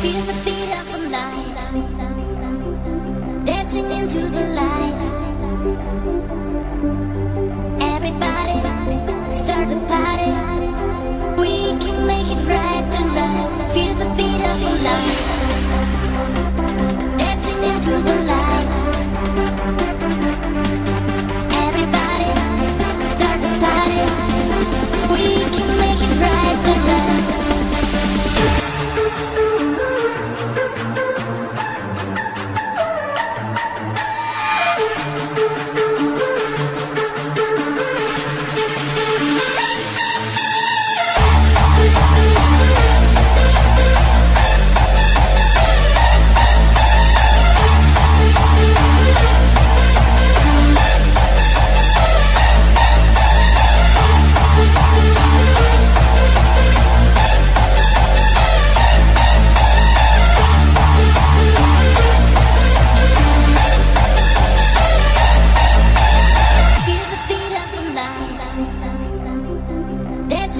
Feel the beat of the night, dancing into the light. Thank you.